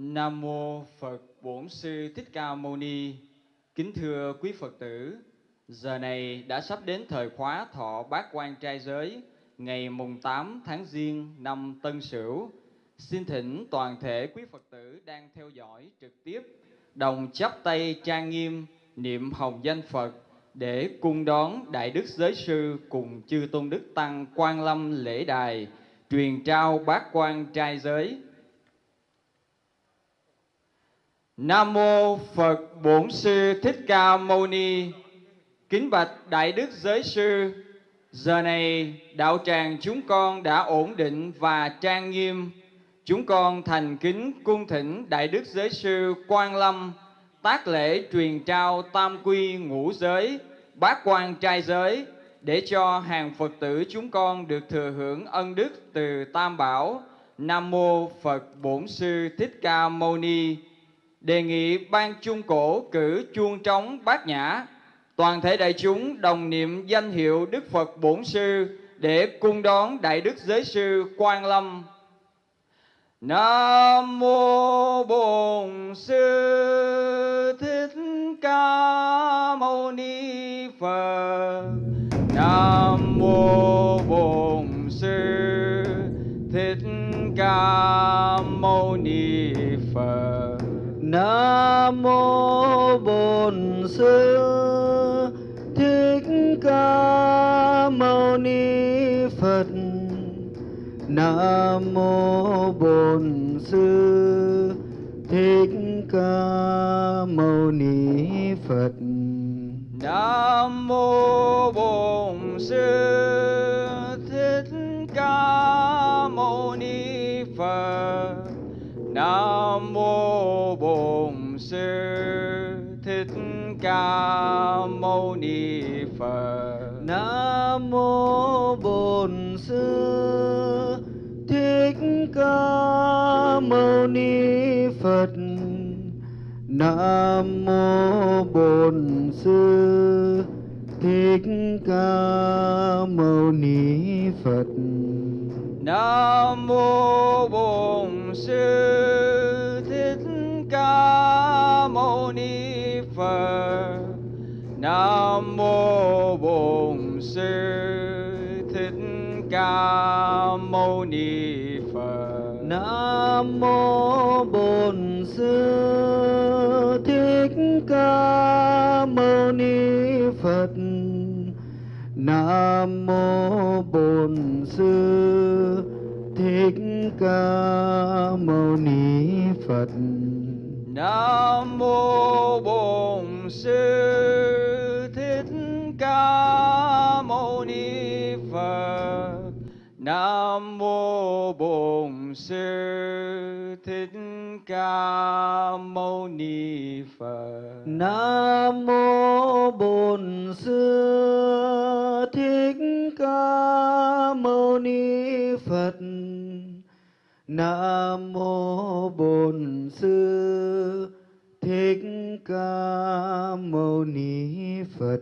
Nam mô Phật Bổn Sư Thích Ca Mâu Ni. Kính thưa quý Phật tử, giờ này đã sắp đến thời khóa thọ bát quan trai giới ngày mùng 8 tháng Giêng năm Tân Sửu. Xin thỉnh toàn thể quý Phật tử đang theo dõi trực tiếp đồng chắp tay trang nghiêm niệm hồng danh Phật để cung đón Đại Đức Giới Sư cùng chư Tôn Đức Tăng Quan Lâm lễ đài truyền trao bát quan trai giới Nam mô Phật Bổn Sư Thích Ca Mâu Ni. Kính bạch Đại Đức Giới Sư, giờ này đạo tràng chúng con đã ổn định và trang nghiêm. Chúng con thành kính cung thỉnh Đại Đức Giới Sư Quan Lâm tác lễ truyền trao tam quy ngũ giới, bát quan trai giới để cho hàng Phật tử chúng con được thừa hưởng ân đức từ Tam Bảo. Nam mô Phật Bổn Sư Thích Ca Mâu Ni đề nghị ban chung cổ cử chuông trống bát nhã, toàn thể đại chúng đồng niệm danh hiệu đức phật bổn sư để cung đón đại đức giới sư quan lâm. Nam mô bổn sư thích ca mâu ni phật. Nam mô bổn sư thích ca mâu ni phật Nam mô Bổn Sư Thích Ca Mâu Ni Phật. Nam mô Bổn Sư Thích Ca Mâu Ni Phật. Nam mô Bổn Sư Sư Thích Ca Mâu Ni Phật. Nam mô Bổn Sư Thích Ca Mâu Ni Phật. Nam mô Bổn Sư Thích Ca Mâu Ni Phật. Nam mô Bổn Sư Nam mô Bổn Sư Thích Ca Mâu Ni Phật. Nam mô Bổn Sư Thích Ca Mâu Ni Phật. Nam mô Bổn Sư Thích Ca Mâu Ni Phật. Nam mô Bổn Sư Thích Ca Mâu Ni Phật. Nam mô Bổn Sư Thích Ca Mâu Ni Phật. Nam mô Bổn Sư Thích Ca Mâu Ni Phật. Nam mô Bổn Sư Thích Ca Mâu Ni Phật.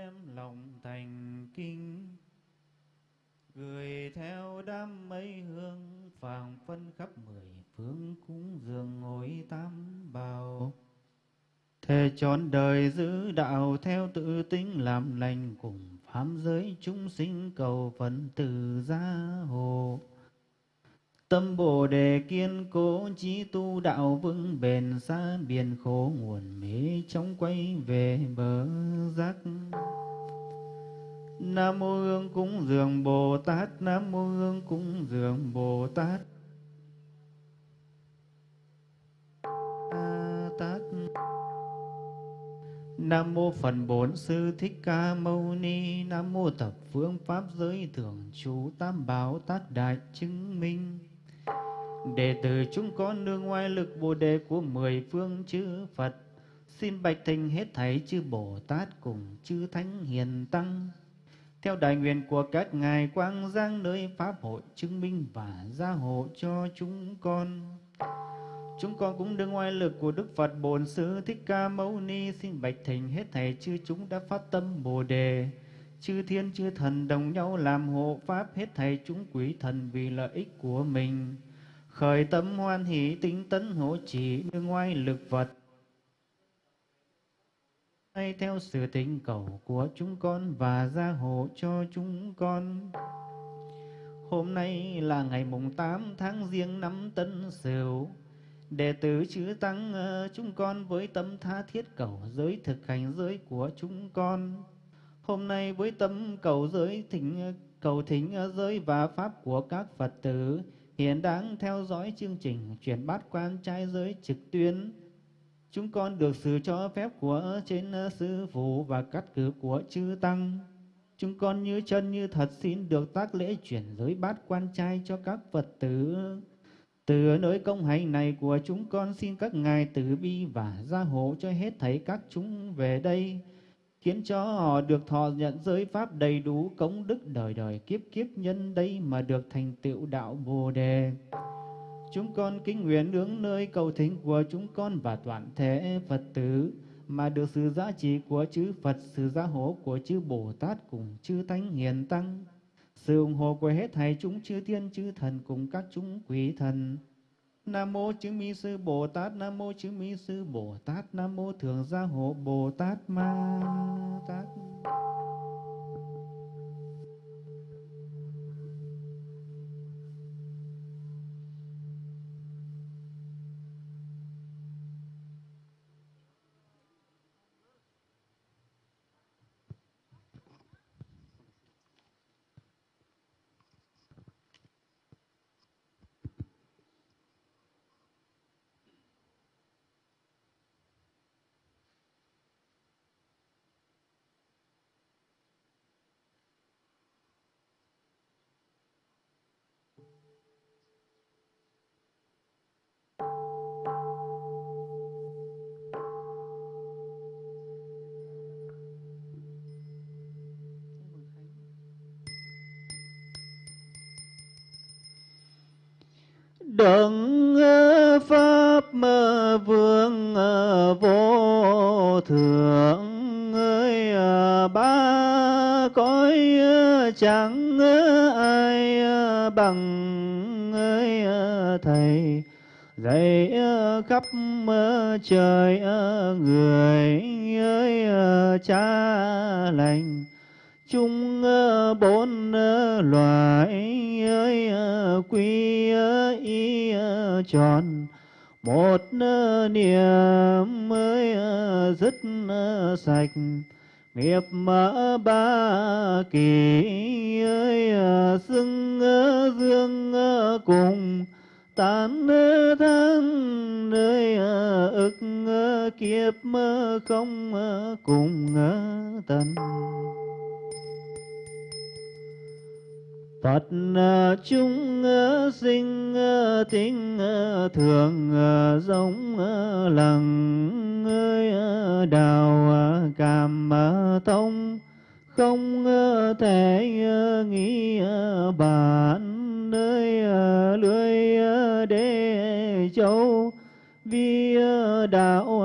Đem lòng thành kinh, gửi theo đám mây hương phàng phân khắp mười phương cúng dường ngồi tam bảo Thề trọn đời giữ đạo theo tự tính làm lành cùng phám giới chúng sinh cầu phần từ gia hộ. Tâm Bồ Đề kiên cố trí tu đạo vững bền xa biển khổ nguồn mê trong quay về bờ giác. Nam mô Hương cúng dường Bồ Tát, Nam mô Hương cúng dường Bồ Tát. Tát. Nam mô phần Bổn Sư Thích Ca Mâu Ni. Nam mô Thập Phương Pháp Giới thượng chú Tam Bảo Tác Đại Chứng Minh. Đệ tử chúng con nương ngoại lực Bồ đề của mười phương chư Phật. Xin bạch thành hết thảy chư Bồ Tát cùng chư Thánh Hiền Tăng. Theo đại nguyện của các ngài quang giang nơi Pháp hội chứng minh và gia hộ cho chúng con. Chúng con cũng đương oai lực của Đức Phật Bổn Sư Thích Ca Mâu Ni xin bạch thỉnh hết thảy chư chúng đã phát tâm Bồ đề. Chư thiên, chư thần đồng nhau làm hộ pháp, hết thảy chúng quý thần vì lợi ích của mình. Khởi tâm hoan hỷ, tính tấn hộ trì đương ngoài lực vật Hay theo sự tình cầu của chúng con và gia hộ cho chúng con. Hôm nay là ngày mùng 8 tháng riêng năm Tân Sửu Đệ tử chữ tăng ờ, chúng con với tâm tha thiết cầu giới thực hành giới của chúng con. Hôm nay với tâm cầu giới thỉnh, cầu thỉnh ờ, giới và pháp của các Phật tử hiện đang theo dõi chương trình chuyển bát quan trai giới trực tuyến. Chúng con được sự cho phép của trên sư phụ và cắt cử của chư tăng. Chúng con như chân như thật xin được tác lễ chuyển giới bát quan trai cho các Phật tử từ nơi công hạnh này của chúng con xin các ngài từ bi và gia hộ cho hết thảy các chúng về đây, khiến cho họ được thọ nhận giới pháp đầy đủ công đức đời đời kiếp kiếp nhân đây mà được thành tựu đạo Bồ đề. Chúng con kính nguyện hướng nơi cầu thính của chúng con và toàn thể Phật tử mà được sự giá trị của chư Phật, sự gia hộ của chư Bồ Tát cùng chư Thánh Hiền Tăng sự ủng hộ của hết thảy chúng chư thiên chư thần cùng các chúng quỷ thần. Nam mô chứng minh sư Bồ Tát, Nam mô chứng minh sư Bồ Tát, Nam mô thường gia hộ Bồ Tát Ma Tát. Đấng pháp vương vô thượng, ơi ba cõi chẳng ai bằng, ơi thầy, dạy khắp trời người. Tròn. Một niệm mới ờ, dứt sạch. Nghiệp mở ba kỳ ơi ờ, xưng dương cùng. Tán thân nơi ờ, ức kiếp không cùng tận. Phật ờ, chúng ờ, sinh ờ, tính thường giống lằng ơi đào cảm thông, không thể nghĩ bản nơi lưới đế châu. Vì đạo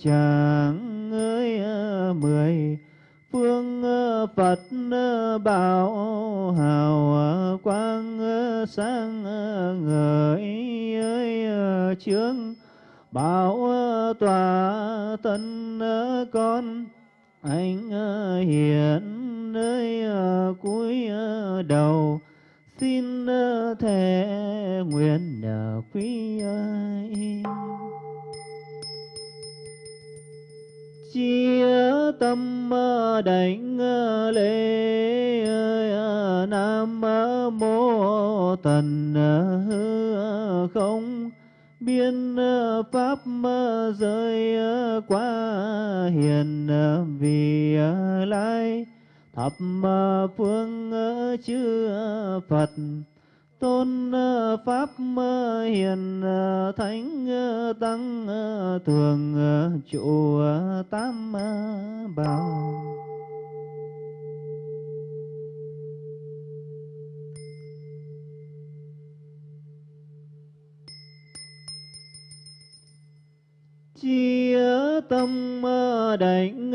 chẳng ơi mười Phật bảo, hào quang sáng ngời ơi trướng bảo tòa thân con anh hiện nơi cuối đầu, xin thể nguyện quý, ơi. Chia tâm ờ, đảnh ờ, lễ ờ, nam mô tần hư không biên pháp rơi qua hiền vì lai thập phương chư phật tôn ờ, pháp hiền ờ, thánh ờ, tăng thường trụ tam bảo chia tâm đảnh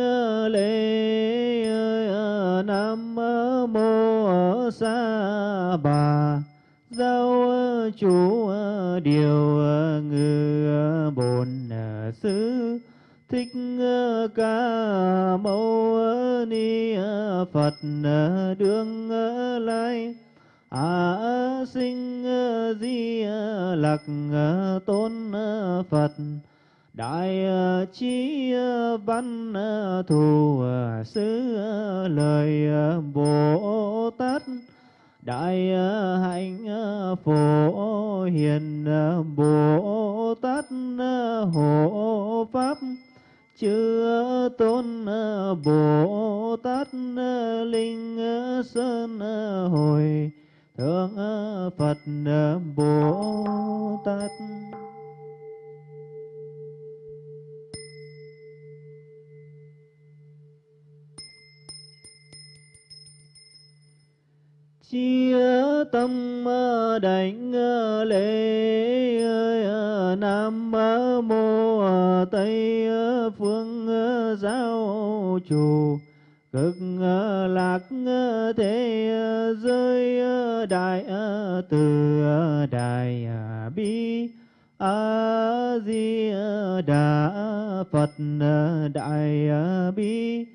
đà phật ờ, đại ờ, bi,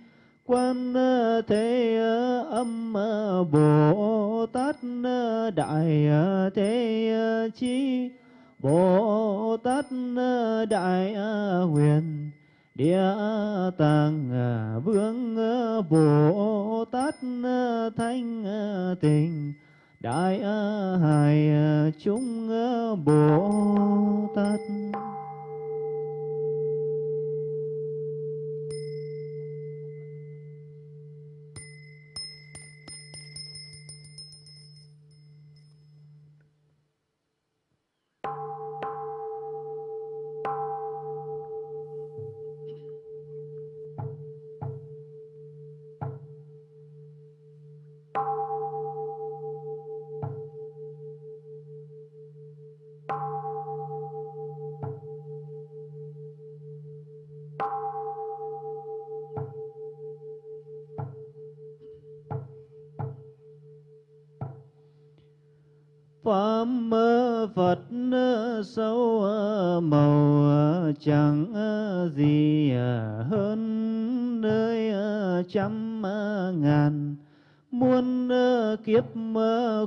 quan ờ, thế âm bồ tát đại thế chi, bồ tát đại huyền, địa tạng vương bồ tát thanh tịnh đại hài chúng bồ tát. Phật ờ, sâu ờ, màu ờ, chẳng gì hơn nơi trăm ngàn. Muôn kiếp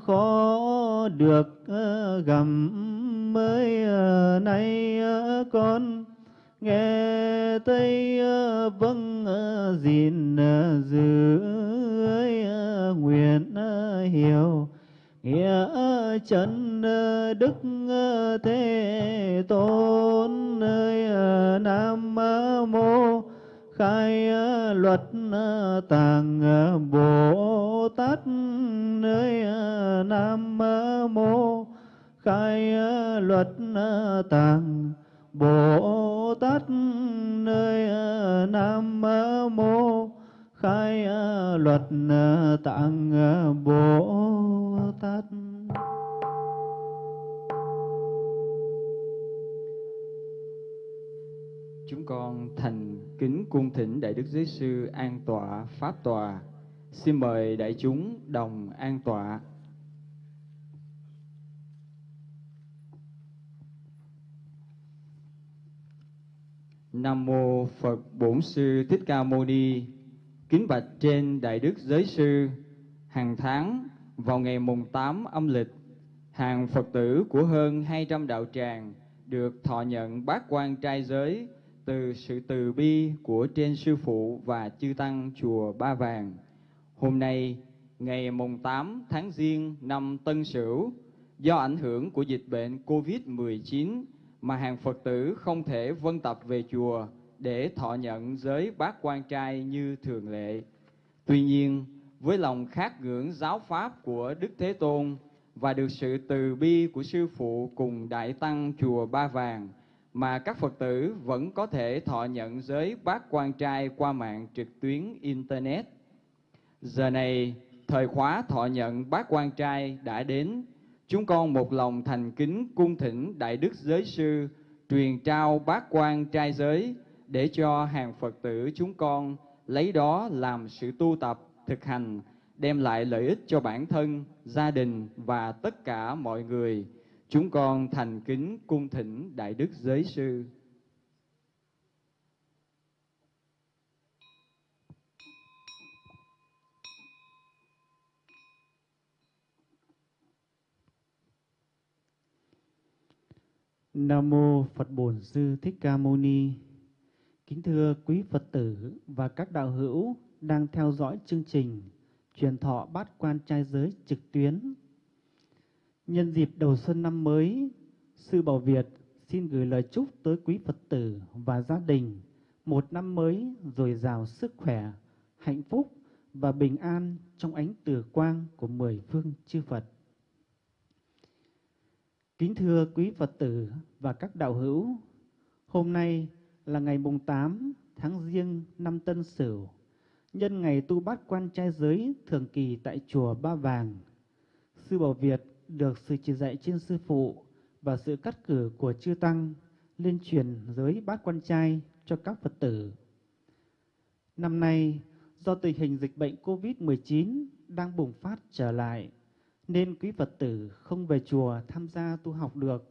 khó được gặm mới nay con. Nghe tây vâng gìn giữ nguyện hiểu. Nghĩa chân Ờ, đức ờ, thế tôn nơi nam mô khai luật tạng bồ tát nơi nam mô khai luật tạng bồ tát nơi nam mô khai luật tạng bồ tát chúng con thành kính cung thỉnh Đại Đức Giới Sư an tọa Pháp tòa. Xin mời đại chúng đồng an tọa. Nam mô Phật Bổn Sư Thích Ca Mâu Ni. Kính bạch trên Đại Đức Giới Sư, hàng tháng vào ngày mùng 8 âm lịch, hàng Phật tử của hơn 200 đạo tràng được thọ nhận bát quan trai giới từ sự từ bi của trên sư phụ và chư tăng chùa Ba Vàng. Hôm nay, ngày mùng 8 tháng Giêng năm Tân Sửu, do ảnh hưởng của dịch bệnh COVID-19 mà hàng Phật tử không thể vân tập về chùa để thọ nhận giới bát quan trai như thường lệ. Tuy nhiên, với lòng khát ngưỡng giáo pháp của Đức Thế Tôn và được sự từ bi của sư phụ cùng đại tăng chùa Ba Vàng mà các Phật tử vẫn có thể thọ nhận giới bát quan trai qua mạng trực tuyến internet. Giờ này, thời khóa thọ nhận bát quan trai đã đến, chúng con một lòng thành kính cung thỉnh Đại Đức Giới Sư truyền trao bát quan trai giới để cho hàng Phật tử chúng con lấy đó làm sự tu tập, thực hành, đem lại lợi ích cho bản thân, gia đình và tất cả mọi người. Chúng con thành kính cung thỉnh Đại Đức Giới Sư. Nam mô Phật Bổn Sư Thích Ca Mâu Ni. Kính thưa quý Phật tử và các đạo hữu đang theo dõi chương trình truyền thọ bát quan trai giới trực tuyến. Nhân dịp đầu xuân năm mới, Sư Bảo Việt xin gửi lời chúc tới quý Phật tử và gia đình một năm mới dồi dào sức khỏe, hạnh phúc và bình an trong ánh từ quang của mười phương chư Phật. Kính thưa quý Phật tử và các đạo hữu, hôm nay là ngày mùng 8 tháng Giêng năm Tân Sửu, nhân ngày tu bát quan trai giới thường kỳ tại chùa Ba Vàng. Sư Bảo Việt được sự chỉ dạy trên sư phụ và sự cắt cử của chư tăng liên truyền giới bát quan trai cho các Phật tử. Năm nay, do tình hình dịch bệnh COVID-19 đang bùng phát trở lại, nên quý Phật tử không về chùa tham gia tu học được.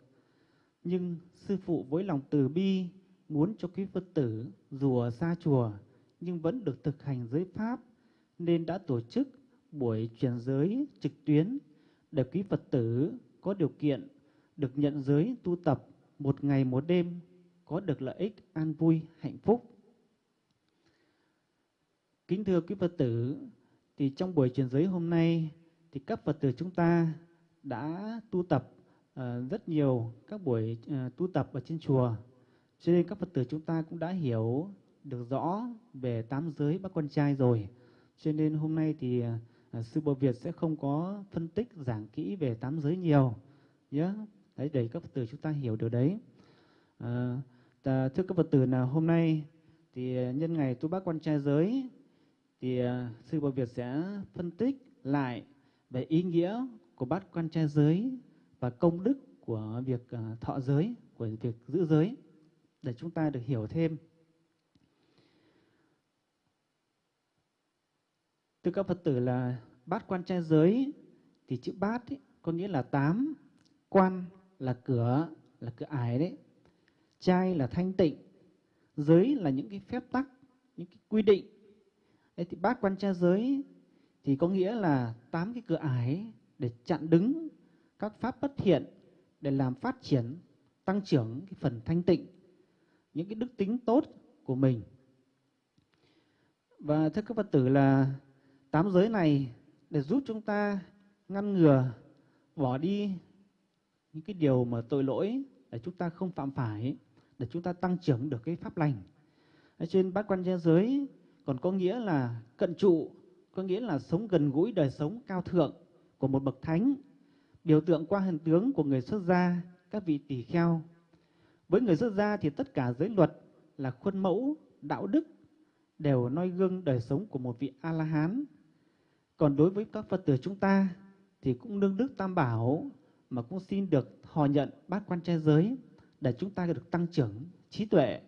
Nhưng sư phụ với lòng từ bi muốn cho quý Phật tử dù ở xa chùa nhưng vẫn được thực hành giới pháp nên đã tổ chức buổi truyền giới trực tuyến để quý Phật tử có điều kiện được nhận giới tu tập một ngày một đêm có được lợi ích an vui hạnh phúc. Kính thưa quý Phật tử, thì trong buổi truyền giới hôm nay thì các Phật tử chúng ta đã tu tập uh, rất nhiều các buổi uh, tu tập ở trên chùa. Cho nên các Phật tử chúng ta cũng đã hiểu được rõ về tám giới bác con trai rồi. Cho nên hôm nay thì uh, Sư Bồ Việt sẽ không có phân tích giảng kỹ về tám giới nhiều. nhé Đấy, để các Phật tử chúng ta hiểu được đấy. À, thưa các Phật tử là hôm nay thì nhân ngày tu bác quan trai giới thì ờ, Sư Bồ Việt sẽ phân tích lại về ý nghĩa của bát quan trai giới và công đức của việc ờ, thọ giới, của việc giữ giới để chúng ta được hiểu thêm. Thưa các Phật tử là bát quan trai giới thì chữ bát ấy, có nghĩa là tám, quan là cửa, là cửa ải đấy, trai là thanh tịnh, giới là những cái phép tắc, những cái quy định. Đấy thì bát quan trai giới thì có nghĩa là tám cái cửa ải để chặn đứng các pháp bất thiện để làm phát triển tăng trưởng cái phần thanh tịnh những cái đức tính tốt của mình và thưa các phật tử là tám giới này để giúp chúng ta ngăn ngừa bỏ đi những cái điều mà tội lỗi để chúng ta không phạm phải để chúng ta tăng trưởng được cái pháp lành ở trên bát quan gia giới còn có nghĩa là cận trụ có nghĩa là sống gần gũi đời sống cao thượng của một bậc thánh, biểu tượng qua hình tướng của người xuất gia, các vị tỷ kheo. Với người xuất gia thì tất cả giới luật là khuôn mẫu, đạo đức đều noi gương đời sống của một vị A-la-hán. Còn đối với các Phật tử chúng ta thì cũng nương đức tam bảo mà cũng xin được họ nhận bát quan trai giới để chúng ta được tăng trưởng trí tuệ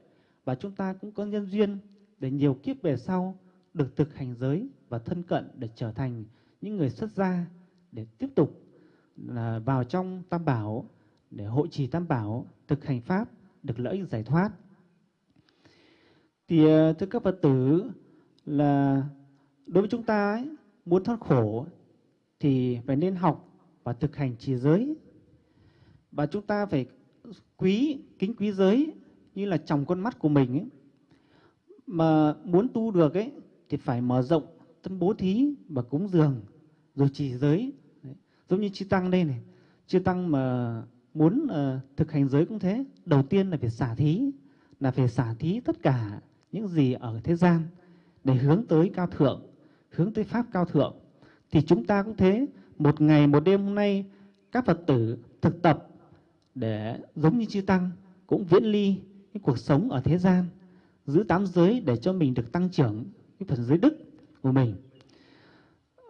và chúng ta cũng có nhân duyên để nhiều kiếp về sau được thực hành giới và thân cận để trở thành những người xuất gia để tiếp tục là vào trong tam bảo để hội trì tam bảo thực hành pháp được lợi ích giải thoát. Thì à, thưa các phật tử là đối với chúng ta ấy, muốn thoát khổ thì phải nên học và thực hành trì giới. Và chúng ta phải quý kính quý giới như là trong con mắt của mình ấy. mà muốn tu được ấy thì phải mở rộng tâm bố thí và cúng dường rồi trì giới. Đấy. giống như chư tăng đây này. Chư tăng mà muốn uh, thực hành giới cũng thế. Đầu tiên là phải xả thí là phải xả thí tất cả những gì ở thế gian để hướng tới cao thượng hướng tới pháp cao thượng thì chúng ta cũng thế. Một ngày một đêm hôm nay các phật tử thực tập để giống như chư tăng cũng viễn ly cái cuộc sống ở thế gian giữ tám giới để cho mình được tăng trưởng cái phần giới đức của mình.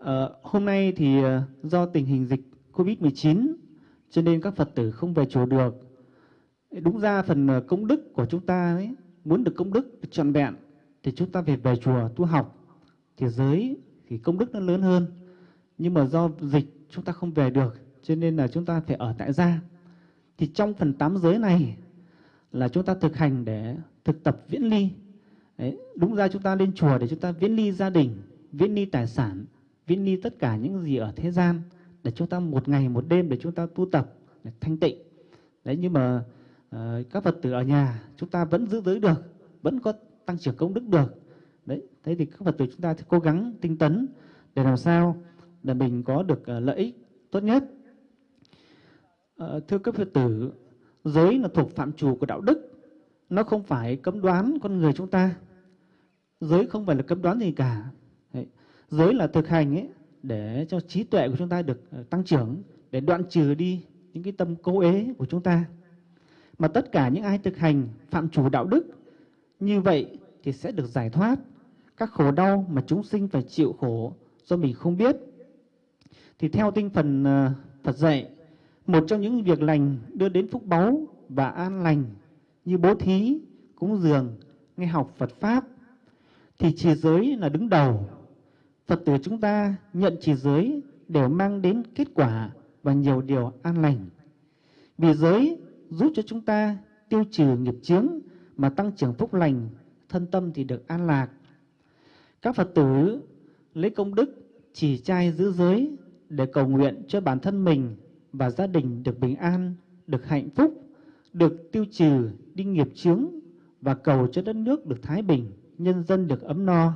À, hôm nay thì ờ, do tình hình dịch covid 19 cho nên các phật tử không về chùa được. Đúng ra phần ờ, công đức của chúng ta ấy, muốn được công đức được trọn vẹn thì chúng ta phải về chùa tu học thì giới thì công đức nó lớn hơn. Nhưng mà do dịch chúng ta không về được cho nên là chúng ta phải ở tại gia. Thì trong phần tám giới này là chúng ta thực hành để thực tập viễn ly. Đấy, đúng ra chúng ta lên chùa để chúng ta viễn ly gia đình viễn ly tài sản viễn ly tất cả những gì ở thế gian để chúng ta một ngày một đêm để chúng ta tu tập để thanh tịnh. Đấy nhưng mà uh, các phật tử ở nhà chúng ta vẫn giữ giới được vẫn có tăng trưởng công đức được đấy thế thì các phật tử chúng ta sẽ cố gắng tinh tấn để làm sao để mình có được uh, lợi ích tốt nhất. Uh, thưa các phật tử giới là thuộc phạm trù của đạo đức nó không phải cấm đoán con người chúng ta. Giới không phải là cấm đoán gì cả. Đấy. giới là thực hành ấy để cho trí tuệ của chúng ta được ờ, tăng trưởng để đoạn trừ đi những cái tâm cố ế của chúng ta. Mà tất cả những ai thực hành phạm chủ đạo đức như vậy thì sẽ được giải thoát các khổ đau mà chúng sinh phải chịu khổ do mình không biết. Thì theo tinh phần ờ, Phật dạy, một trong những việc lành đưa đến phúc báu và an lành như bố thí, cúng dường, nghe học Phật Pháp, thì trì giới là đứng đầu. Phật tử chúng ta nhận trì giới đều mang đến kết quả và nhiều điều an lành. Vì giới giúp cho chúng ta tiêu trừ nghiệp chướng mà tăng trưởng phúc lành, thân tâm thì được an lạc. Các Phật tử lấy công đức chỉ trai giữ giới để cầu nguyện cho bản thân mình và gia đình được bình an, được hạnh phúc, được tiêu trừ đi nghiệp chướng và cầu cho đất nước được thái bình, nhân dân được ấm no.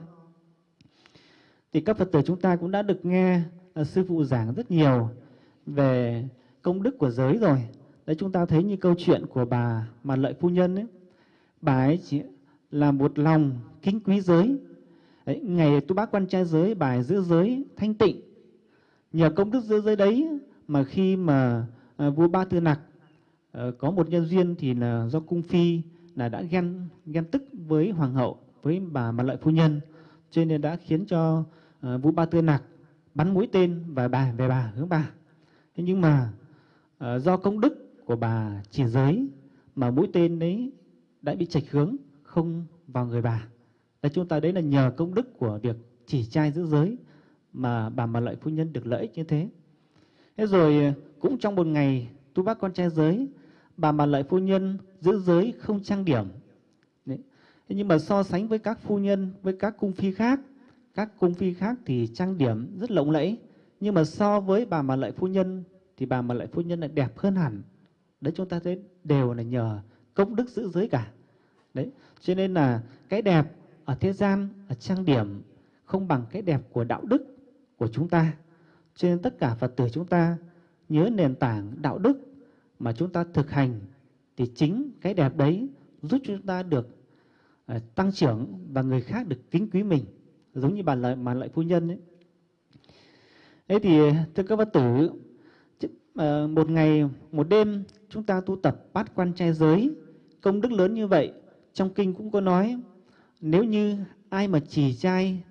Thì các Phật tử chúng ta cũng đã được nghe à, sư phụ giảng rất nhiều về công đức của giới rồi. Đấy chúng ta thấy như câu chuyện của bà mà lợi phu nhân ấy. Bà ấy chỉ là một lòng kính quý giới. Đấy, ngày tu bác quan trai giới, bài giữa giữ giới thanh tịnh. Nhờ công đức giữ giới đấy mà khi mà à, vua Ba Tư Nặc à, có một nhân duyên thì là do cung phi là đã ghen ghen tức với hoàng hậu, với bà mà lợi phu nhân, cho nên đã khiến cho à, vua Ba Tư Nặc bắn mũi tên và bà về bà hướng bà. Thế nhưng mà à, do công đức của bà chỉ giới mà mũi tên đấy đã bị chạch hướng không vào người bà là chúng ta đấy là nhờ công đức của việc chỉ trai giữ giới mà bà mà lợi phu nhân được lợi ích như thế. Thế rồi cũng trong một ngày tu bác con trai giới, bà mà lợi phu nhân giữ giới không trang điểm. Đấy. Thế nhưng mà so sánh với các phu nhân, với các cung phi khác, các cung phi khác thì trang điểm rất lộng lẫy. Nhưng mà so với bà mà lợi phu nhân thì bà mà lợi phu nhân lại đẹp hơn hẳn đấy chúng ta thấy đều là nhờ công đức giữ giới cả đấy cho nên là cái đẹp ở thế gian ở trang điểm không bằng cái đẹp của đạo đức của chúng ta cho nên tất cả phật tử chúng ta nhớ nền tảng đạo đức mà chúng ta thực hành thì chính cái đẹp đấy giúp chúng ta được uh, tăng trưởng và người khác được kính quý mình giống như bà lợi mà lợi phu nhân ấy. Thế thì thưa các phật tử uh, một ngày một đêm chúng ta tu tập bát quan trai giới công đức lớn như vậy trong kinh cũng có nói nếu như ai mà chỉ trai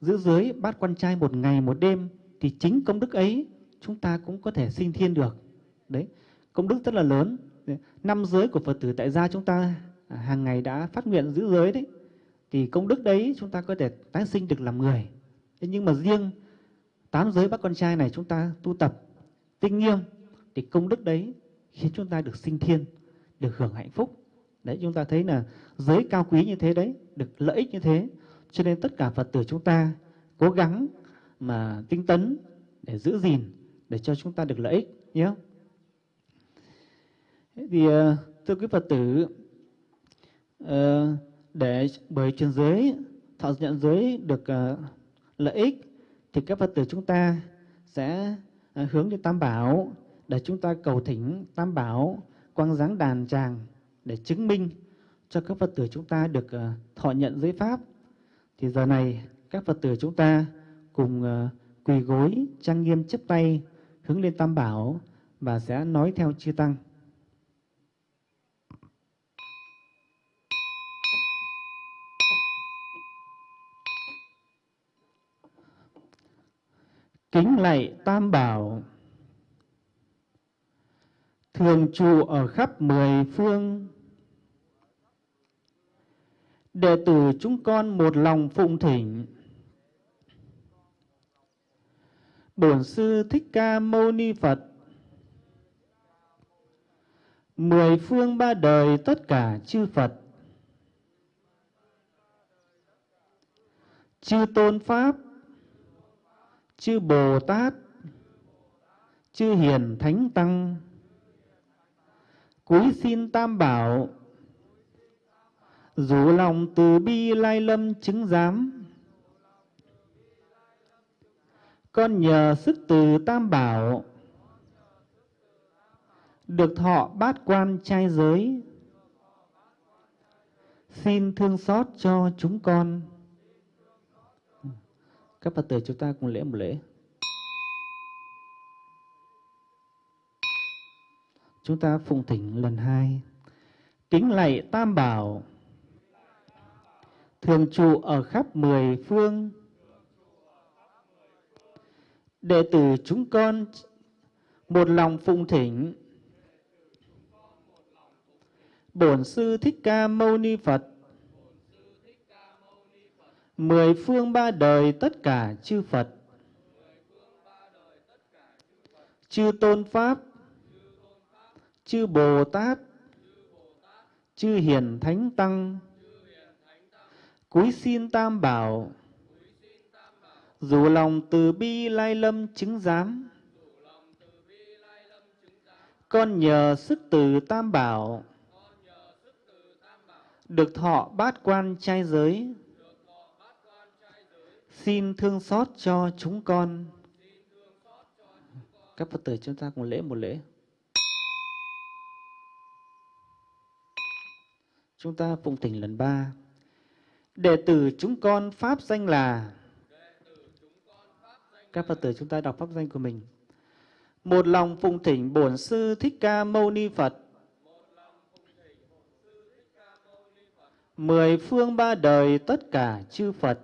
giữ giới bát quan trai một ngày một đêm, thì chính công đức ấy chúng ta cũng có thể sinh thiên được. Đấy, công đức rất là lớn. Năm giới của phật tử tại gia chúng ta à, hàng ngày đã phát nguyện giữ giới đấy, thì công đức đấy chúng ta có thể tái sinh được làm người. Thế nhưng mà riêng tám giới bát quan trai này chúng ta tu tập tinh nghiêm, thì công đức đấy khiến chúng ta được sinh thiên, được hưởng hạnh phúc. Đấy, chúng ta thấy là giới cao quý như thế đấy, được lợi ích như thế. Cho nên tất cả phật tử chúng ta cố gắng mà tinh tấn để giữ gìn, để cho chúng ta được lợi ích, nhé. Thì ờ, thưa quý phật tử ờ, để bởi truyền giới, thọ nhận giới được ờ, lợi ích, thì các phật tử chúng ta sẽ hướng đến tam bảo, để chúng ta cầu thỉnh tam bảo, quang giáng đàn tràng để chứng minh cho các phật tử chúng ta được ờ, thọ nhận giới pháp. Thì giờ này, các phật tử chúng ta cùng ờ, quỳ gối, trang nghiêm chấp tay, hướng lên tam bảo và sẽ nói theo chư tăng. Kính lạy tam bảo. Thường trụ ở khắp mười phương đệ tử chúng con một lòng phụng thỉnh. Bổn sư thích ca mâu ni phật. Mười phương ba đời tất cả chư phật. Chư tôn pháp. Chư Bồ Tát, chư Hiền Thánh Tăng, cúi xin Tam Bảo, dù lòng từ bi lai lâm chứng giám. Con nhờ sức từ Tam Bảo, được thọ bát quan trai giới, xin thương xót cho chúng con các Phật tử chúng ta cùng lễ một lễ. Chúng ta phụng thỉnh lần hai. Kính lạy Tam Bảo, thường trụ ở khắp mười phương. Đệ tử chúng con một lòng phụng thỉnh. Bổn Sư Thích Ca Mâu Ni Phật. Mười phương ba đời tất cả chư Phật, chư Tôn Pháp, chư Bồ Tát, chư Hiền Thánh Tăng, cúi xin Tam Bảo, dù lòng từ bi lai lâm chứng giám, con nhờ sức từ Tam Bảo, được thọ bát quan trai giới, Xin thương xót cho chúng con. Các Phật tử chúng ta cùng lễ một lễ. Chúng ta phụng thỉnh lần ba. Đệ tử chúng con Pháp danh là Các Phật tử chúng ta đọc Pháp danh của mình. Một lòng phụng thỉnh Bổn Sư Thích Ca Mâu Ni Phật. Mười phương ba đời tất cả chư Phật.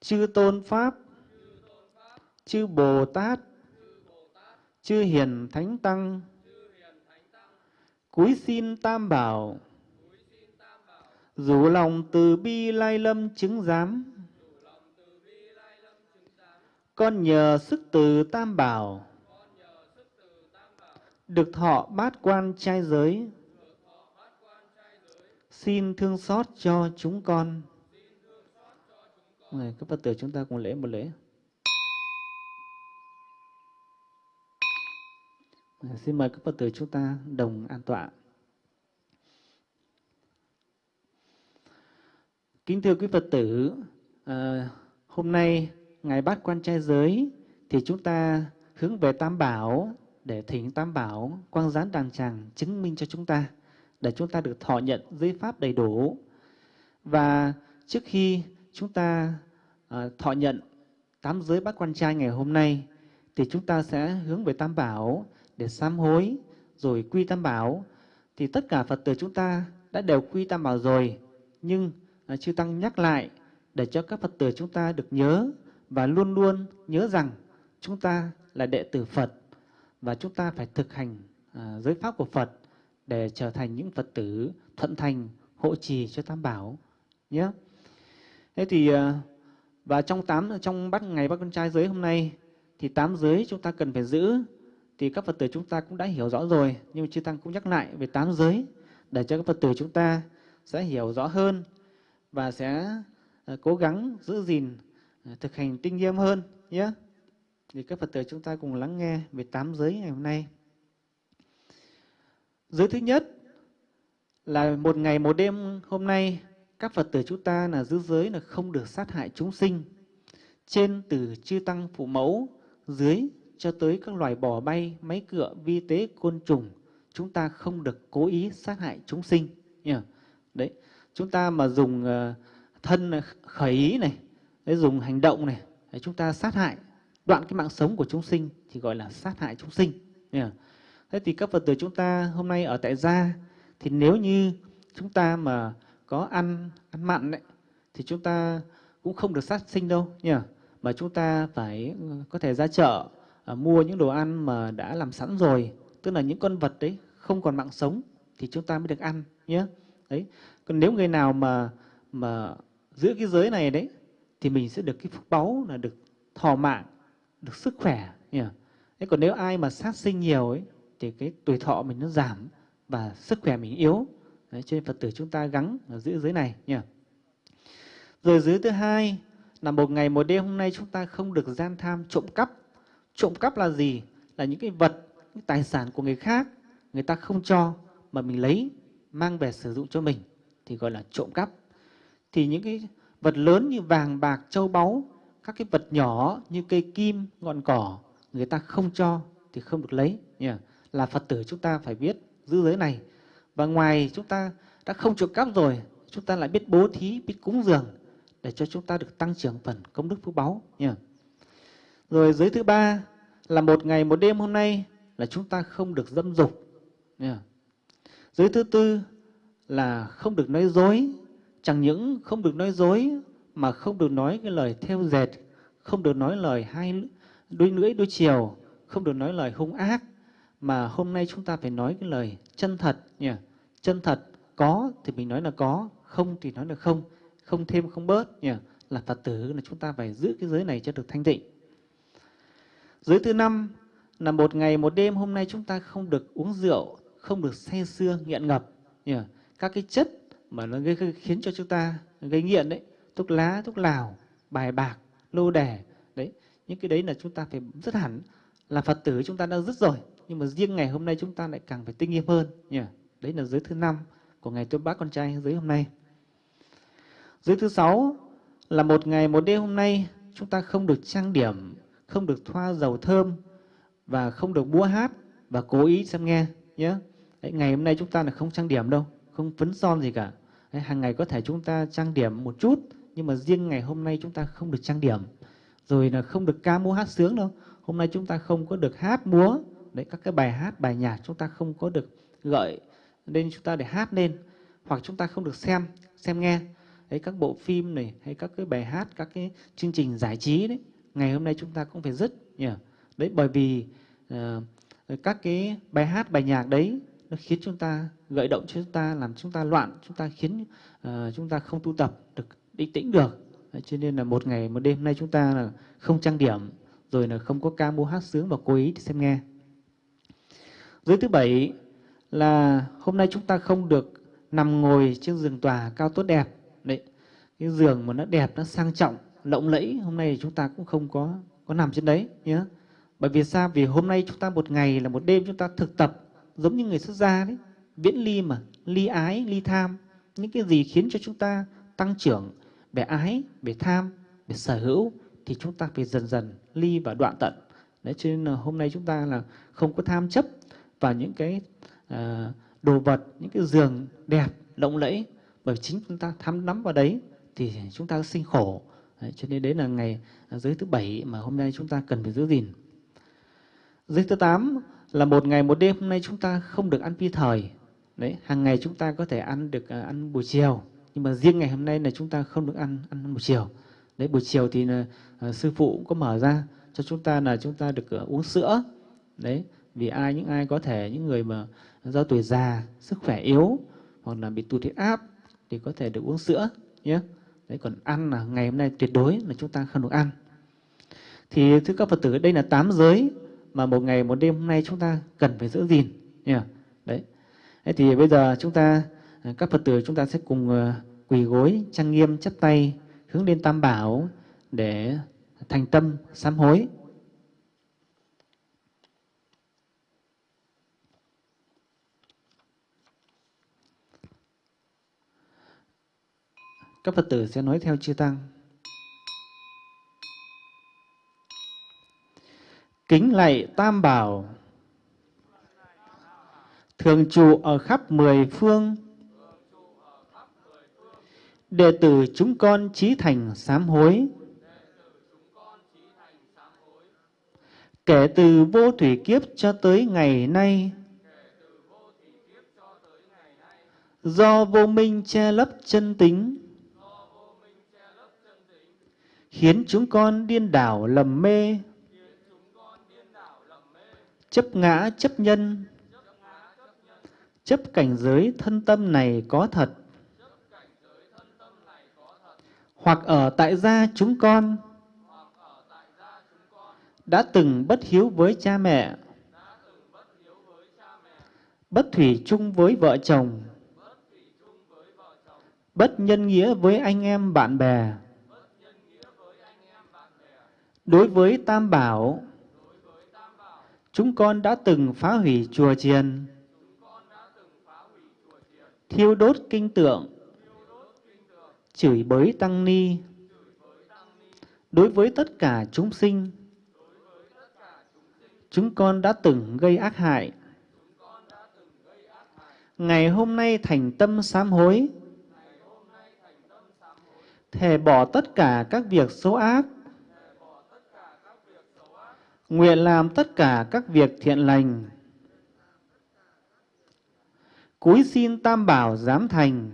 Chư tôn pháp. Chư bồ tát. Chư hiền thánh tăng. Cúi xin tam bảo. Dù lòng từ bi lai lâm chứng giám con nhờ sức từ tam bảo được thọ bát quan trai giới xin thương xót cho chúng con Này, các Phật tử chúng ta cùng lễ một lễ. Xin mời các Phật tử chúng ta đồng an tọa. Kính thưa quý Phật tử, à, hôm nay Ngài Bát Quan Trai Giới thì chúng ta hướng về Tam Bảo để thỉnh Tam Bảo quang gián đàng tràng chứng minh cho chúng ta để chúng ta được thọ nhận giới pháp đầy đủ. Và trước khi chúng ta à, thọ nhận tám giới bát quan trai ngày hôm nay thì chúng ta sẽ hướng về Tam Bảo để sám hối rồi quy Tam Bảo thì tất cả Phật tử chúng ta đã đều quy Tam Bảo rồi nhưng Ờ, chư Tăng nhắc lại để cho các Phật tử chúng ta được nhớ và luôn luôn nhớ rằng chúng ta là đệ tử Phật và chúng ta phải thực hành ờ, giới pháp của Phật để trở thành những Phật tử thuận thành, hộ trì cho Tam Bảo, nhé. Thế thì ờ, và trong tám, trong bắt ngày bắt con trai giới hôm nay thì tám giới chúng ta cần phải giữ thì các Phật tử chúng ta cũng đã hiểu rõ rồi, nhưng chư tăng cũng nhắc lại về tám giới để cho các Phật tử chúng ta sẽ hiểu rõ hơn và sẽ ờ, cố gắng giữ gìn ờ, thực hành tinh nghiêm hơn nhé. Thì các Phật tử chúng ta cùng lắng nghe về tám giới ngày hôm nay. Giới thứ nhất là một ngày một đêm hôm nay các Phật tử chúng ta là giữ giới là không được sát hại chúng sinh. Trên từ chư tăng phụ mẫu, dưới cho tới các loài bò bay, máy cựa, vi tế, côn trùng, chúng ta không được cố ý sát hại chúng sinh. Nhờ? Đấy, chúng ta mà dùng ờ, thân khởi ý này, đấy, dùng hành động này, chúng ta sát hại, đoạn cái mạng sống của chúng sinh thì gọi là sát hại chúng sinh. Thế thì các Phật tử chúng ta hôm nay ở tại gia thì nếu như chúng ta mà có ăn ăn mặn đấy thì chúng ta cũng không được sát sinh đâu. Nhỉ mà chúng ta phải ừ, có thể ra chợ à, mua những đồ ăn mà đã làm sẵn rồi tức là những con vật đấy không còn mạng sống thì chúng ta mới được ăn. Nhé đấy còn nếu người nào mà mà giữ cái giới này đấy thì mình sẽ được cái phúc báu là được thọ mạng được sức khỏe nhỉ thế còn nếu ai mà sát sinh nhiều ấy thì cái tuổi thọ mình nó giảm và sức khỏe mình yếu Đấy, cho nên Phật tử chúng ta gắng giữ giới này nhỉ. Rồi giới thứ hai là một ngày một đêm hôm nay chúng ta không được gian tham trộm cắp. Trộm cắp là gì? Là những cái vật, những tài sản của người khác người ta không cho mà mình lấy mang về sử dụng cho mình thì gọi là trộm cắp. Thì những cái vật lớn như vàng, bạc, châu báu, các cái vật nhỏ như cây kim, ngọn cỏ người ta không cho thì không được lấy. Nhỉ? Là Phật tử chúng ta phải biết giữ giới này và ngoài chúng ta đã không trộm cắp rồi, chúng ta lại biết bố thí, biết cúng dường để cho chúng ta được tăng trưởng phần công đức phước báu. Nha. Rồi giới thứ ba là một ngày một đêm hôm nay là chúng ta không được dâm dục. Nha. Giới thứ tư là không được nói dối. Chẳng những không được nói dối mà không được nói cái lời theo dệt, không được nói lời hai đôi lưỡi đôi chiều, không được nói lời hung ác, mà hôm nay chúng ta phải nói cái lời chân thật nhỉ? Chân thật có thì mình nói là có không thì nói là không. Không thêm không bớt nhỉ? Là phật tử là chúng ta phải giữ cái giới này cho được thanh tịnh. Giới thứ năm là một ngày một đêm hôm nay chúng ta không được uống rượu không được say sưa nghiện ngập. Nhỉ các cái chất mà nó gây khiến cho chúng ta gây nghiện đấy, thuốc lá, thuốc lào, bài bạc, lô đẻ đấy, những cái đấy là chúng ta phải rất hẳn là phật tử chúng ta đã rất rồi. Nhưng mà riêng ngày hôm nay chúng ta lại càng phải tinh nghiêm hơn. Nhỉ đấy là giới thứ năm của ngày tôi bác con trai giới hôm nay. Giới thứ sáu là một ngày, một đêm hôm nay chúng ta không được trang điểm, không được thoa dầu thơm và không được múa hát và cố ý xem nghe nhé đấy, ngày hôm nay chúng ta là không trang điểm đâu không phấn son gì cả. Đấy, hàng ngày có thể chúng ta trang điểm một chút nhưng mà riêng ngày hôm nay chúng ta không được trang điểm. Rồi là không được ca múa hát sướng đâu. Hôm nay chúng ta không có được hát múa. Đấy các cái bài hát bài nhạc chúng ta không có được gợi nên chúng ta để hát lên hoặc chúng ta không được xem xem nghe. Đấy các bộ phim này hay các cái bài hát các cái chương trình giải trí đấy ngày hôm nay chúng ta cũng phải dứt nhỉ? Đấy bởi vì uh, các cái bài hát bài nhạc đấy nó khiến chúng ta gợi động cho chúng ta làm chúng ta loạn chúng ta khiến uh, chúng ta không tu tập được định tĩnh được đấy, cho nên là một ngày một đêm nay chúng ta là không trang điểm rồi là không có ca múa hát sướng và cố ý xem nghe Giới thứ bảy là hôm nay chúng ta không được nằm ngồi trên giường tòa cao tốt đẹp. Đấy, cái giường mà nó đẹp, nó sang trọng, lộng lẫy, hôm nay chúng ta cũng không có có nằm trên đấy nhé. Bởi vì sao? Vì hôm nay chúng ta một ngày là một đêm chúng ta thực tập giống như người xuất gia đấy, viễn ly mà, ly ái, ly tham. Những cái gì khiến cho chúng ta tăng trưởng về ái, về tham, về sở hữu thì chúng ta phải dần dần ly và đoạn tận. Đấy, cho nên là hôm nay chúng ta là không có tham chấp và những cái uh, đồ vật, những cái giường đẹp, lộng lẫy bởi chính chúng ta tham nắm vào đấy thì chúng ta sinh khổ. Đấy, cho nên đấy là ngày à, giới thứ bảy mà hôm nay chúng ta cần phải giữ gìn. Giới thứ tám là một ngày một đêm hôm nay chúng ta không được ăn phi thời. Đấy, hàng ngày chúng ta có thể ăn được uh, ăn buổi chiều, nhưng mà riêng ngày hôm nay là chúng ta không được ăn ăn buổi chiều. Đấy, buổi chiều thì uh, sư phụ cũng có mở ra cho chúng ta là chúng ta được uh, uống sữa. Đấy, vì ai những ai có thể những người mà do tuổi già sức khỏe yếu hoặc là bị tụt huyết áp thì có thể được uống sữa nhé đấy còn ăn là ngày hôm nay tuyệt đối là chúng ta không được ăn thì thưa các phật tử đây là tám giới mà một ngày, một đêm hôm nay chúng ta cần phải giữ gìn. Nhé đấy. Thế thì bây giờ chúng ta à, các phật tử chúng ta sẽ cùng à, quỳ gối, trang nghiêm, chắp tay, hướng lên tam bảo để thành tâm sám hối. Các Phật tử sẽ nói theo chư Tăng. Kính lạy Tam Bảo, thường trụ ở khắp mười phương, đệ tử chúng con trí thành sám hối. Kể từ vô thủy kiếp cho tới ngày nay, do vô minh che lấp chân tính, khiến chúng con điên đảo lầm mê, chấp ngã chấp nhân, chấp cảnh giới thân tâm này có thật, hoặc ở tại gia chúng con. Đã từng bất hiếu với cha mẹ, bất thủy chung với vợ chồng, bất nhân nghĩa với anh em bạn bè, Đối với Tam Bảo, chúng con đã từng phá hủy chùa chiền, thiêu đốt kinh tượng, chửi bới tăng ni. Đối với tất cả chúng sinh, chúng con đã từng gây ác hại. Ngày hôm nay thành tâm sám hối, thề bỏ tất cả các việc xấu ác, nguyện làm tất cả các việc thiện lành. Cúi xin Tam Bảo giám thành,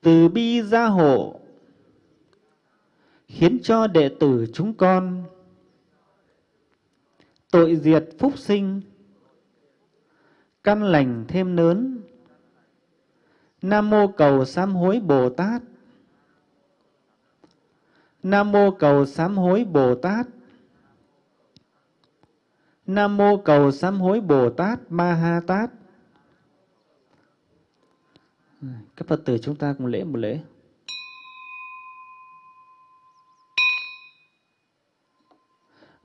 từ bi gia hộ, khiến cho đệ tử chúng con tội diệt phúc sinh, căn lành thêm lớn. Nam mô cầu sám hối Bồ Tát. Nam mô cầu sám hối Bồ Tát. Nam mô cầu sám hối Bồ Tát Ma Ha Tát. Các Phật tử chúng ta cùng lễ một lễ.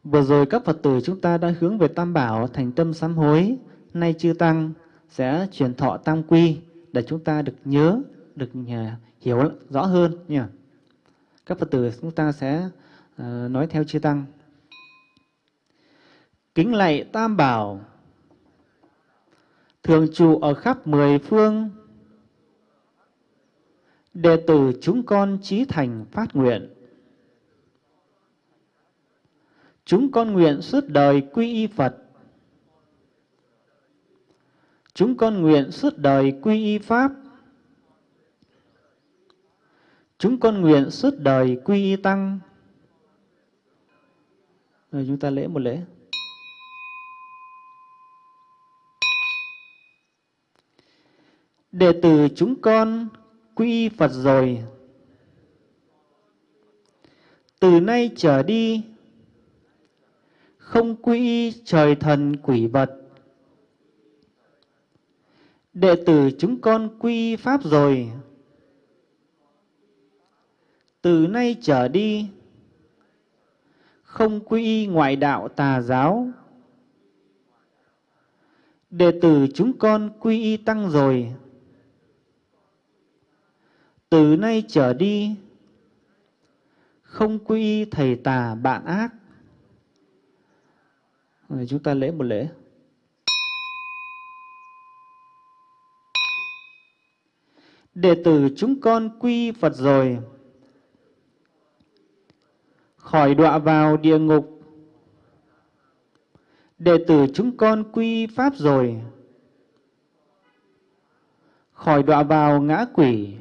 Vừa rồi các Phật tử chúng ta đã hướng về Tam Bảo thành tâm sám hối. Nay chư Tăng sẽ truyền thọ Tam Quy để chúng ta được nhớ, được à, hiểu rõ hơn nha. Các Phật tử chúng ta sẽ à, nói theo chư Tăng kính lạy Tam Bảo, thường trụ ở khắp mười phương, đệ tử chúng con trí thành phát nguyện. Chúng con nguyện suốt đời quy y Phật. Chúng con nguyện suốt đời quy y Pháp. Chúng con nguyện suốt đời quy y Tăng. Rồi chúng ta lễ một lễ. Đệ tử chúng con quy Phật rồi. Từ nay trở đi, không quy trời thần quỷ vật. Đệ tử chúng con quy Pháp rồi. Từ nay trở đi, không quy ngoại đạo tà giáo. Đệ tử chúng con quy y tăng rồi từ nay trở đi, không quy thầy tà bạn ác. Rồi chúng ta lễ một lễ. Đệ tử chúng con quy phật rồi. Khỏi đọa vào địa ngục. Đệ tử chúng con quy pháp rồi. Khỏi đọa vào ngã quỷ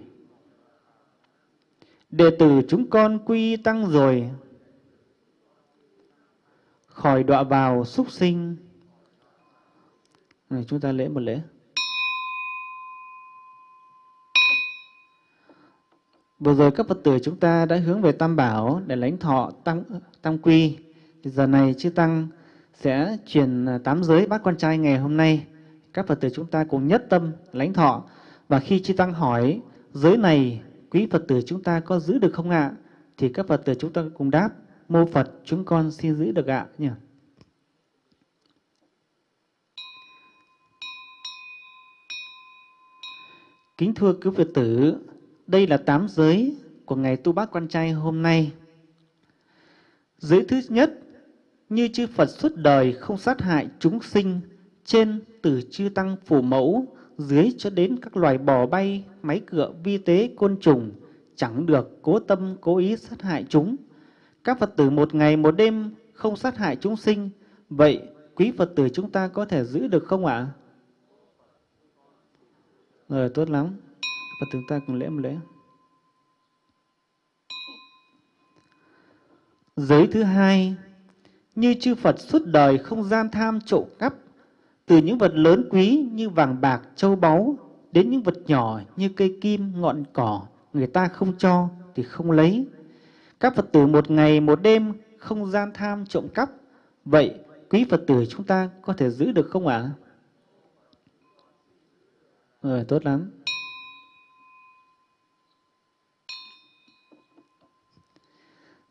đệ tử chúng con quy tăng rồi khỏi đọa vào súc sinh. Này, chúng ta lễ một lễ. Vừa rồi các Phật tử chúng ta đã hướng về Tam Bảo để lãnh thọ Tam, tam Quy. Thì giờ này Chư Tăng sẽ truyền à, tám giới bát quan trai ngày hôm nay. Các Phật tử chúng ta cùng nhất tâm lãnh thọ. Và khi Chư Tăng hỏi giới này quý Phật tử chúng ta có giữ được không ạ? Thì các Phật tử chúng ta cùng đáp mô Phật chúng con xin giữ được ạ nhỉ. Kính thưa quý Phật tử, đây là tám giới của ngày tu bát quan trai hôm nay. Giới thứ nhất, như chư Phật suốt đời không sát hại chúng sinh, trên từ chư tăng phủ mẫu, dưới cho đến các loài bò bay, máy cựa, vi tế, côn trùng, chẳng được cố tâm, cố ý sát hại chúng. Các Phật tử một ngày một đêm không sát hại chúng sinh, vậy quý Phật tử chúng ta có thể giữ được không ạ? Rồi, tốt lắm. Phật tử ta cùng lễ một lễ. Giới thứ hai, như chư Phật suốt đời không gian tham trộm cắp, từ những vật lớn quý như vàng bạc, châu báu, đến những vật nhỏ như cây kim, ngọn cỏ, người ta không cho thì không lấy. Các Phật tử một ngày một đêm không gian tham trộm cắp, vậy quý Phật tử chúng ta có thể giữ được không ạ? À? Rồi, tốt lắm.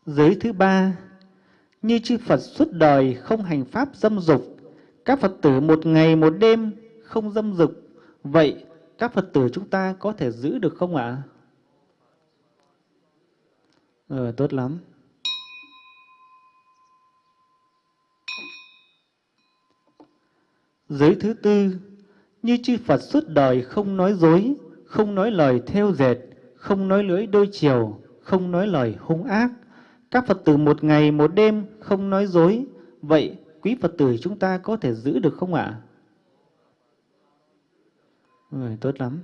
Giới thứ ba, như chư Phật suốt đời không hành pháp dâm dục, các Phật tử một ngày một đêm không dâm dục, vậy các Phật tử chúng ta có thể giữ được không ạ? Ờ, tốt lắm. Giới thứ tư, như chư Phật suốt đời không nói dối, không nói lời theo dệt, không nói lưỡi đôi chiều, không nói lời hung ác, các Phật tử một ngày một đêm không nói dối, vậy quý Phật tử chúng ta có thể giữ được không ạ? À? tốt lắm.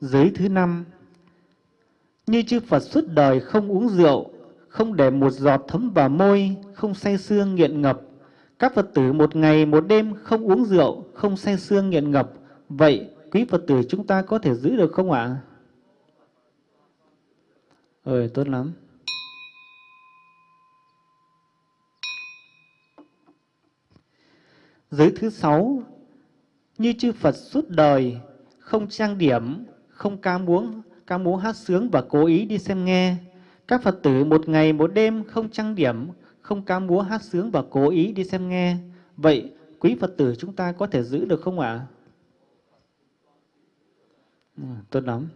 Giới thứ năm, như chư Phật suốt đời không uống rượu, không để một giọt thấm vào môi, không say sương nghiện ngập. Các Phật tử một ngày một đêm không uống rượu, không say sương nghiện ngập. Vậy quý Phật tử chúng ta có thể giữ được không ạ? À? Ơi, tốt lắm. Giới thứ sáu, như chư Phật suốt đời, không trang điểm, không ca múa, ca múa hát sướng và cố ý đi xem nghe. Các Phật tử một ngày một đêm không trang điểm, không ca múa hát sướng và cố ý đi xem nghe. Vậy quý Phật tử chúng ta có thể giữ được không ạ? À? tốt lắm.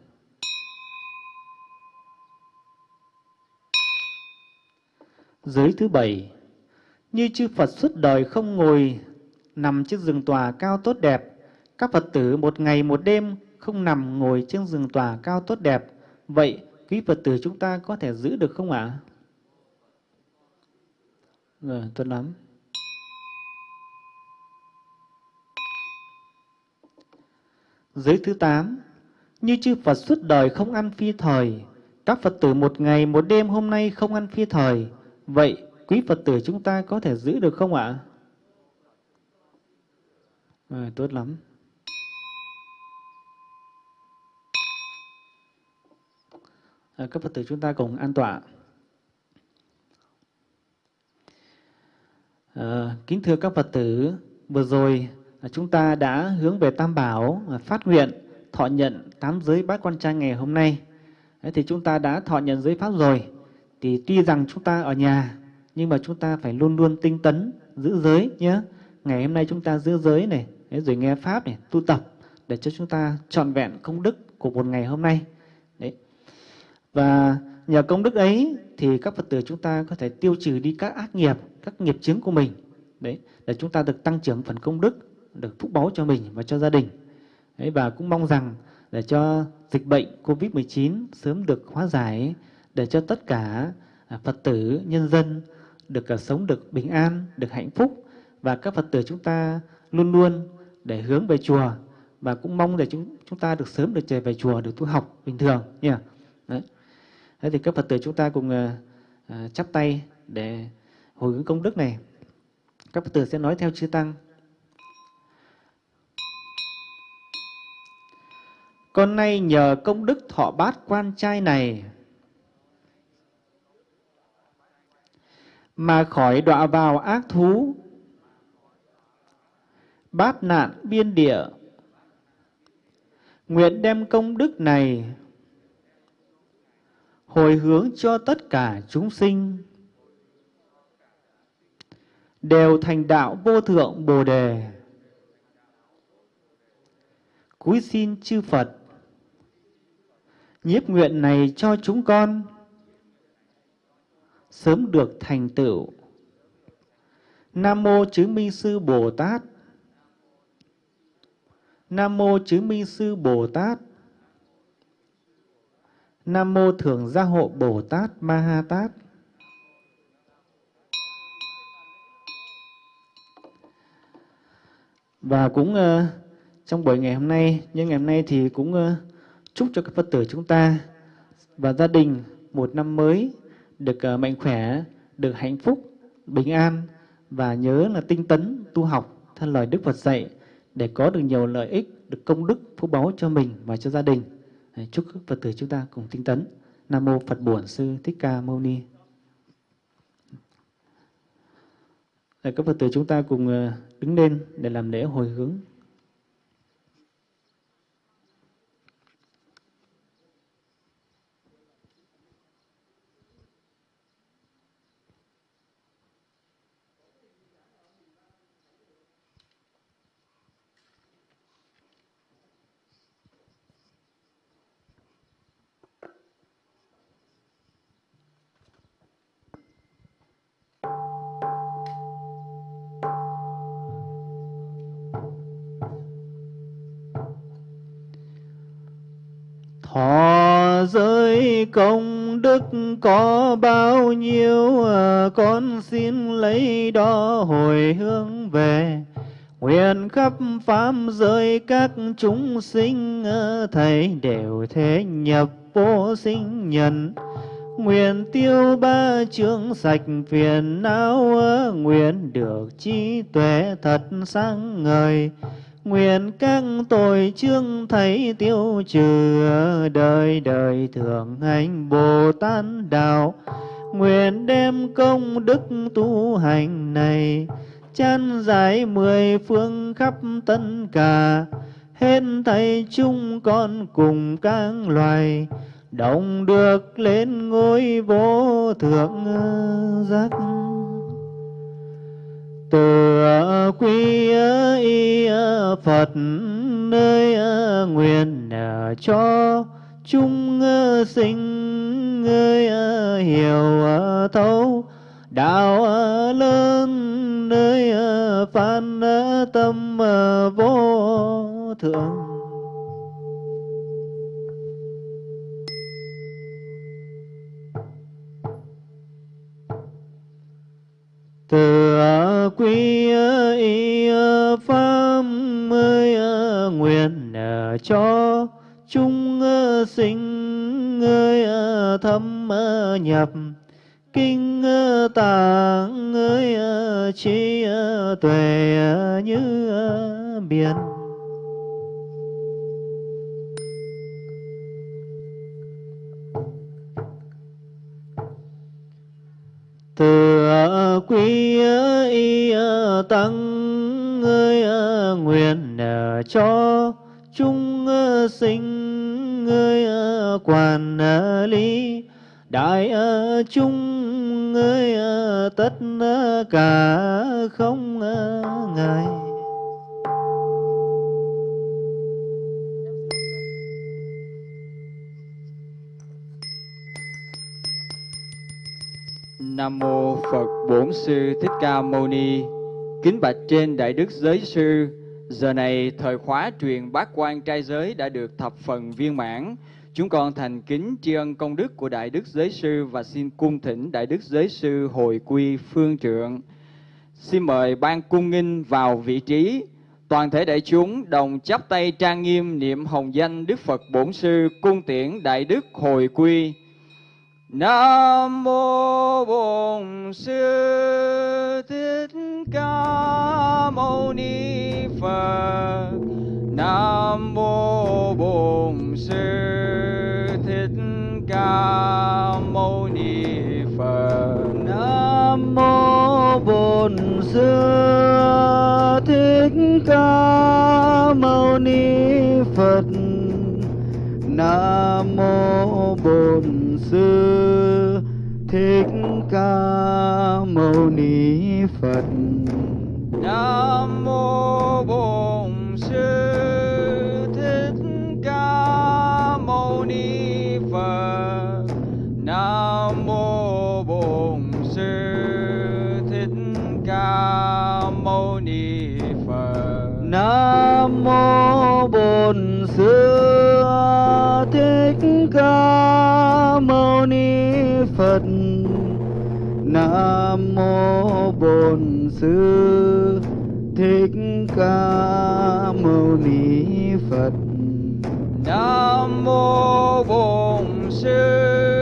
Giới thứ bảy, như chư Phật suốt đời không ngồi nằm trên rừng tòa cao tốt đẹp, các Phật tử một ngày một đêm không nằm ngồi trên rừng tòa cao tốt đẹp. Vậy quý Phật tử chúng ta có thể giữ được không ạ? Rồi, tốt lắm. Giới thứ tám, như chư Phật suốt đời không ăn phi thời, các Phật tử một ngày một đêm hôm nay không ăn phi thời, Vậy quý Phật tử chúng ta có thể giữ được không ạ? À, tốt lắm. À, các Phật tử chúng ta cùng an tọa. À, kính thưa các Phật tử, vừa rồi à, chúng ta đã hướng về Tam Bảo à, phát nguyện thọ nhận tám giới bát quan trai ngày hôm nay. Đấy, thì chúng ta đã thọ nhận giới pháp rồi thì tuy rằng chúng ta ở nhà nhưng mà chúng ta phải luôn luôn tinh tấn giữ giới nhé ngày hôm nay chúng ta giữ giới này rồi nghe pháp này tu tập để cho chúng ta trọn vẹn công đức của một ngày hôm nay. Đấy. Và nhờ công đức ấy thì các phật tử chúng ta có thể tiêu trừ đi các ác nghiệp các nghiệp chứng của mình. Đấy để chúng ta được tăng trưởng phần công đức được phúc báu cho mình và cho gia đình. Đấy, và cũng mong rằng để cho dịch bệnh covid 19 sớm được hóa giải để cho tất cả à, Phật tử, nhân dân được à, sống được bình an, được hạnh phúc. Và các Phật tử chúng ta luôn luôn để hướng về chùa và cũng mong để chúng chúng ta được sớm được trở về chùa được tu học bình thường nha. Đấy. thế thì các phật tử chúng ta cùng uh, chắp tay để hồi hướng công đức này các phật tử sẽ nói theo chư tăng con nay nhờ công đức thọ bát quan trai này mà khỏi đọa vào ác thú bát nạn biên địa. Nguyện đem công đức này hồi hướng cho tất cả chúng sinh, đều thành đạo vô thượng bồ đề. Cúi xin chư phật, nhiếp nguyện này cho chúng con sớm được thành tựu. Nam mô chứng minh sư bồ tát nam mô chứng minh sư bồ tát. Nam mô thường gia hộ bồ tát ma ha tát. Và cũng uh, trong buổi ngày hôm nay nhân ngày hôm nay thì cũng uh, chúc cho các phật tử chúng ta và gia đình một năm mới được uh, mạnh khỏe được hạnh phúc bình an và nhớ là tinh tấn tu học theo lời đức phật dạy để có được nhiều lợi ích, được công đức, phúc báu cho mình và cho gia đình. Chúc các phật tử chúng ta cùng tinh tấn. Nam mô phật bổn sư thích ca mâu ni. Để các phật tử chúng ta cùng ờ, đứng lên để làm lễ hồi hướng. Công đức có bao nhiêu à, con xin lấy đó hồi hướng về. Nguyện khắp pháp giới các chúng sinh à, thầy đều thế nhập vô sinh nhân. Nguyện tiêu ba chướng sạch phiền não à, nguyện được trí tuệ thật sáng ngời. Nguyện các tội chương thấy tiêu trừ đời đời thường hành Bồ Tát đạo. Nguyện đem công đức tu hành này, chan giải mười phương khắp tất cả hết thầy chung con cùng các loài, đồng được lên ngôi vô thượng giác từ quy y Phật nơi nguyện cho chúng sinh người hiểu thấu đạo lớn nơi phan tâm vô thượng. Từ ờ, quy ờ, y ờ, pháp mới nguyện cho chúng sinh ơi thâm nhập, kinh tạng ơi trí tuệ như biển. Từ quy y, tăng ngươi, nguyện cho chúng sinh ngươi, quản lý đại chúng ngươi, tất cả không ngại. Nam mô Phật Bổn Sư Thích Ca Mâu Ni. Kính bạch trên Đại Đức Giới Sư, giờ này thời khóa truyền bát quan trai giới đã được thập phần viên mãn. Chúng con thành kính tri ân công đức của Đại Đức Giới Sư và xin cung thỉnh Đại Đức Giới Sư hồi quy phương trượng. Xin mời ban cung nghinh vào vị trí. Toàn thể đại chúng đồng chắp tay trang nghiêm niệm hồng danh Đức Phật Bổn Sư cung tiễn Đại Đức hồi quy. Nam mô Bổn Sư Thích Ca Mâu Ni Phật. Nam mô Bổn Sư Thích Ca Mâu Ni Phật. Nam mô Bổn Sư Thích Ca Mâu Ni Phật. Nam mô Bổn Sư Thích Ca Mâu Ni Phật. Nam mô Bổn Sư Phật. Nam mô Bổn Sư Thích Ca Mâu Ni Phật. Nam mô Bổn Sư